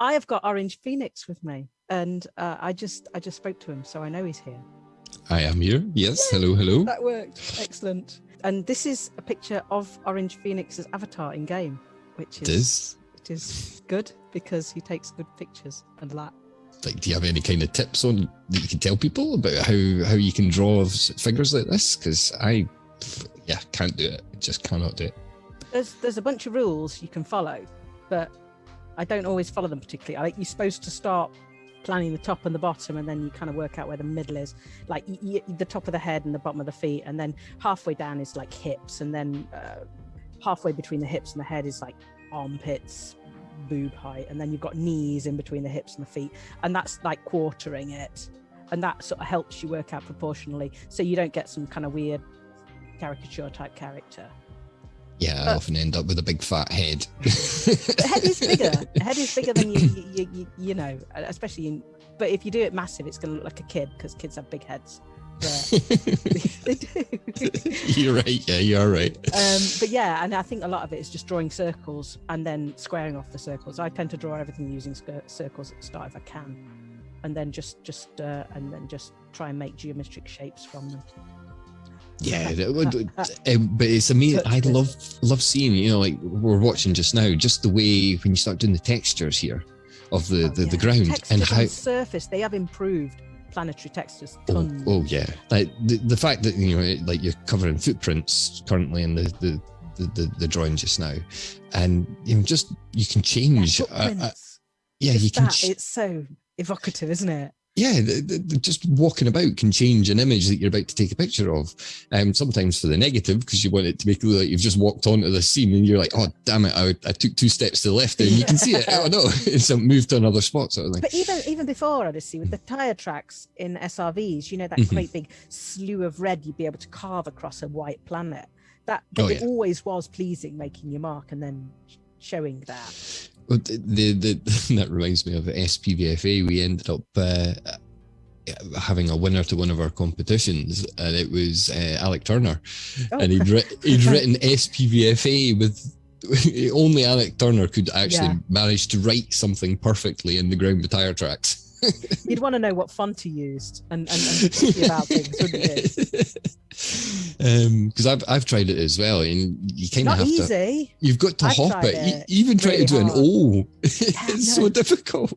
I have got Orange Phoenix with me, and uh, I just I just spoke to him, so I know he's here. I am here. Yes. Hello. Hello. That worked. Excellent. And this is a picture of Orange Phoenix's avatar in game, which is It is. which is good because he takes good pictures and that. Like, do you have any kind of tips on that you can tell people about how how you can draw figures like this? Because I, yeah, can't do it. Just cannot do it. There's there's a bunch of rules you can follow, but I don't always follow them particularly. I think you're supposed to start planning the top and the bottom, and then you kind of work out where the middle is, like the top of the head and the bottom of the feet, and then halfway down is like hips, and then uh, halfway between the hips and the head is like armpits, boob height, and then you've got knees in between the hips and the feet, and that's like quartering it, and that sort of helps you work out proportionally, so you don't get some kind of weird caricature type character. Yeah, I Uh, often end up with a big fat head. the head is bigger. The head is bigger than you, you, you, you, you know, especially in. But if you do it massive, it's going to look like a kid because kids have big heads. But they do. you're right. Yeah, you are right. um, but yeah, and I think a lot of it is just drawing circles and then squaring off the circles. I tend to draw everything using circles at the start if I can, and then just just uh, and then just try and make geometric shapes from them. Yeah, um, but it's amazing. I love love seeing you know like we're watching just now, just the way when you start doing the textures here of the Oh, the, the ground textures and how. surface they have improved planetary textures. Oh, Tons. oh yeah, like the, the fact that you know like you're covering footprints currently in the the, the, the, the drawing just now, and you know just you can Yeah, change. uh, uh, yeah, you can. that, it's so evocative, isn't it? Yeah, the, the, just walking about can change an image that you're about to take a picture of. Um, sometimes for the negative because you want it to make it look like you've just walked onto the scene and you're like, oh damn it, I, I took two steps to the left. And you can see it. Oh no, it's a move to another spot sort of thing. But even even before Odyssey, with the tire tracks in SRVs, you know that Mhm. great big slew of red you'd be able to carve across a white planet. That but Oh, it always was pleasing, making your mark and then showing that. The, the, that reminds me of SPVFA. We ended up uh, having a winner to one of our competitions, and it was uh, Alec Turner, Oh. and he'd, writ he'd written SPVFA with. Only Alec Turner could actually Yeah. manage to write something perfectly in the ground tire tracks. You'd want to know what font he used and, and, and about things, wouldn't you? because I've I've tried it as well, and you kind of have to. easy. You've got to I've hop it. It You even try really to do an hard. O. it's no. so difficult.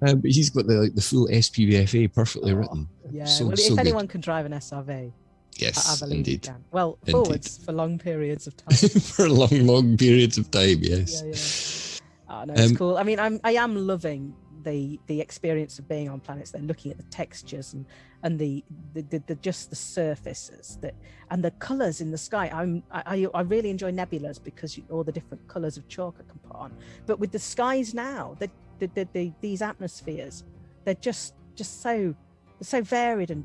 Um, but he's got the like the full SPVFA perfectly Oh, written. Yeah. So- well, so if good. anyone can drive an SRV, Yes, I believe you indeed. can. Well, Indeed. forwards for long periods of time. For long, long periods of time, yes. yeah, yeah. Oh, no, it's Um, cool. I mean, I'm I am loving the the experience of being on planets. They're looking at the textures and and the the, the, the just the surfaces that and the colors in the sky. I'm I I really enjoy nebulas because you, all the different colors of chalk I can put on. But with the skies now, the, the, the these atmospheres, they're just just so so varied and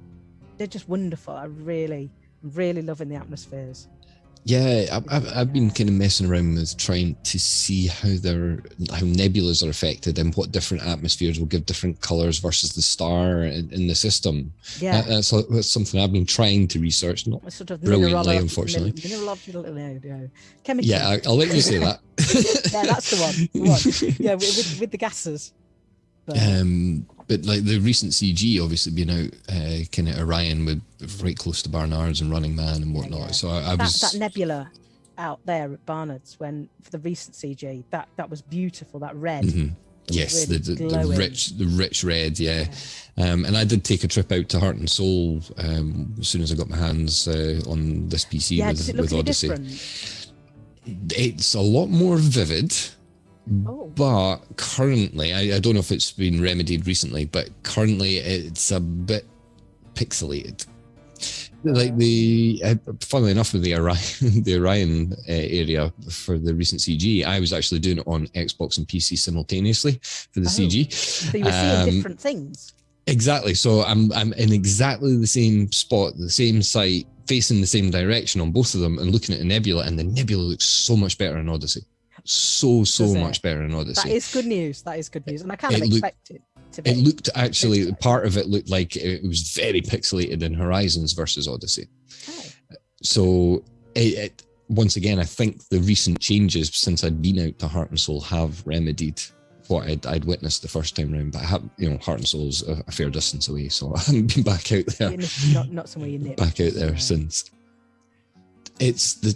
they're just wonderful. I really really loving the atmospheres. Yeah, I've, I've, been kind of messing around with trying to see how they're how nebulas are affected and what different atmospheres will give different colors versus the star in, in the system. Yeah. That- that's, that's something I've been trying to research. Not sort of Brilliantly, unfortunately. min- mineralogical, no, no, chemical. yeah, I, I'll let you say that. yeah, that's the one. The one. Yeah, with, with, with the gases. But, Um, but like the recent CG, obviously being out, uh, kind of Orion with right close to Barnards and Running Man and whatnot. yeah. So I, I that, was that nebula out there at Barnard's when for the recent CG, that that was beautiful. That red. Mhm. Yes, really the, the, the rich, the rich red, yeah. Um, and I did take a trip out to Heart and Soul um, as soon as I got my hands uh, on this PC Yeah, with, does it look with Odyssey. different? It's a lot more vivid, Oh, but currently, I, I don't know if it's been remedied recently, but currently it's a bit pixelated. Like the, uh, funnily enough, with the Orion, the Orion uh, area for the recent CG, I was actually doing it on Xbox and PC simultaneously for the Oh. CG. so you were seeing um, different things. Exactly. So I'm I'm in exactly the same spot, the same site, facing the same direction on both of them, and looking at a nebula, and the nebula looks so much better in Odyssey. So so Does it? much better in That Odyssey. is good news. That is good news, and I kind of It expect it to be. it looked actually part of it looked like it was very pixelated in Horizons versus Odyssey. Oh, So it, it once again, I think the recent changes since I'd been out to Heart and Soul have remedied what I'd, I'd witnessed the first time round. But I have, you know, Heart and Soul's a, a fair distance away, so I haven't been back out there. Not, not somewhere you nip. Back out there since. It's the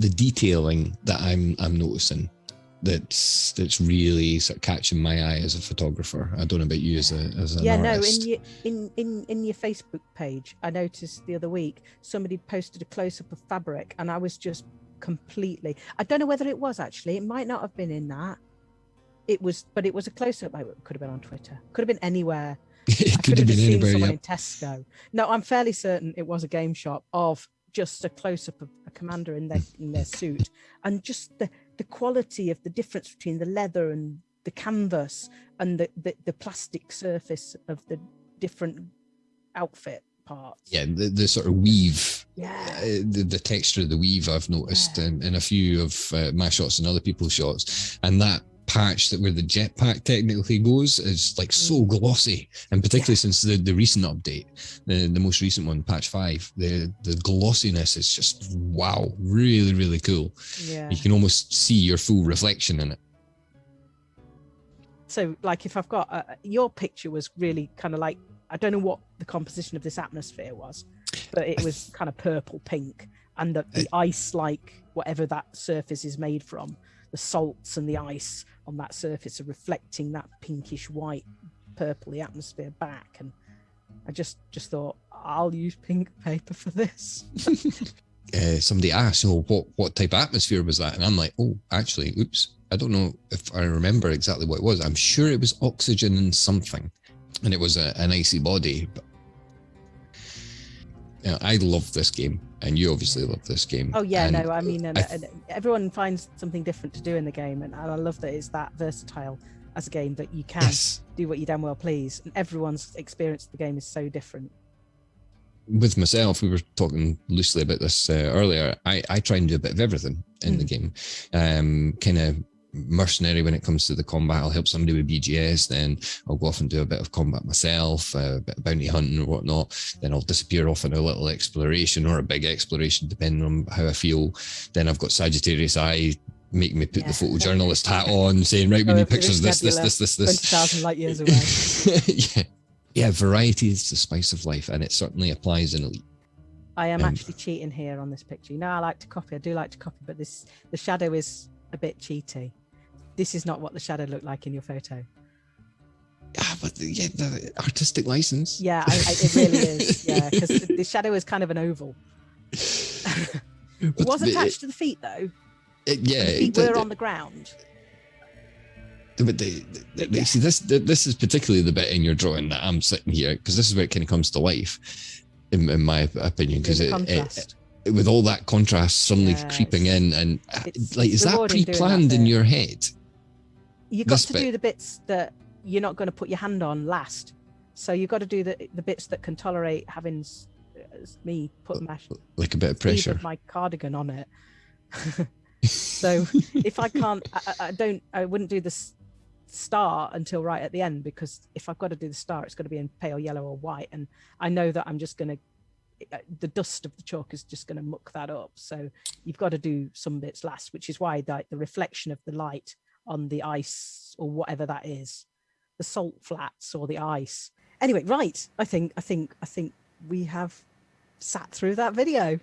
the detailing that I'm I'm noticing that's that's really sort of catching my eye as a photographer. I don't know about you as a as an yeah artist. no in your in, in in your facebook page i noticed the other week somebody posted a close-up of fabric and i was just completely i don't know whether it was actually it might not have been in that it was but it was a close-up oh, it could have been on twitter could have been anywhere it I could have been seen anywhere. someone Yeah. in tesco no i'm fairly certain it was a game shop of just a close-up of a commander in their in their suit and just the the quality of the difference between the leather and the canvas and the the, the plastic surface of the different outfit parts Yeah, the, the sort of weave yeah uh, the, the texture of the weave I've noticed Yeah. in, in a few of uh, my shots and other people's shots, and that patch that where the jetpack technically goes is like so glossy, and particularly since the, the recent update, the, the most recent one, patch five, the the glossiness is just wow, really really cool. yeah You can almost see your full reflection in it. so like if i've got uh, your picture was really kind of like i don't know what the composition of this atmosphere was but it was kind of purple pink and the, the ice like whatever that surface is made from the salts and the ice on that surface are reflecting that pinkish white purpley atmosphere back and i just just thought i'll use pink paper for this uh, somebody asked, "Oh, what what type of atmosphere was that?" And I'm like, "Oh, actually, oops, I don't know if I remember exactly what it was. I'm sure it was oxygen and something, and it was a, an icy body." But yeah, I love this game, and you obviously love this game. oh yeah and no i mean and, I and everyone finds something different to do in the game and i love that it's that versatile as a game that you can yes, do what you damn well please. And everyone's experience of the game is so different. with myself, we were talking loosely about this uh, earlier. I I try and do a bit of everything in the game, um, kind of mercenary when it comes to the combat. I'll help somebody with BGS, then I'll go off and do a bit of combat myself, uh, a bit of bounty hunting or whatnot. Then I'll disappear off on a little exploration or a big exploration, depending on how I feel. Then I've got Sagittarius Eye. Make me put Yeah. the photojournalist hat on, saying, "Right, we need pictures of this, this, this, this, this." thousand light years away. yeah, yeah. Variety is the spice of life, and it certainly applies in Elite. I am Um, actually cheating here on this picture. You know, I like to copy. I do like to copy, but this the shadow is a bit cheaty. This is not what the shadow looked like in your photo. Ah, yeah, but the, yeah, the artistic license. Yeah, I, I, it really is. Yeah, because the, the shadow is kind of an oval. It was attached to the feet though. it- yeah, The feet it- were on the ground. But the, the, the- Yeah. see this this is particularly the bit in your drawing that I'm sitting here because this is where it kind of comes to life, in, in my opinion. Because it, it, it- with all that contrast suddenly Yeah, creeping in, and like is that doing that pre-planned in your head? You got this to bit. do the bits that you're not going to put your hand on last. So you've got to do the the bits that can tolerate having me put my Like a bit of pressure. my cardigan on it. so if I can't, I, I- don't, I wouldn't do the star until right at the end because if I've got to do the star, it's going to be in pale yellow or white, and I know that I'm just going to. The dust of the chalk is just going to muck that up. So you've got to do some bits last, which is why like the reflection of the light on the ice or whatever that is, the salt flats or the ice. Anyway, right. I think I think I think we have sat through that video.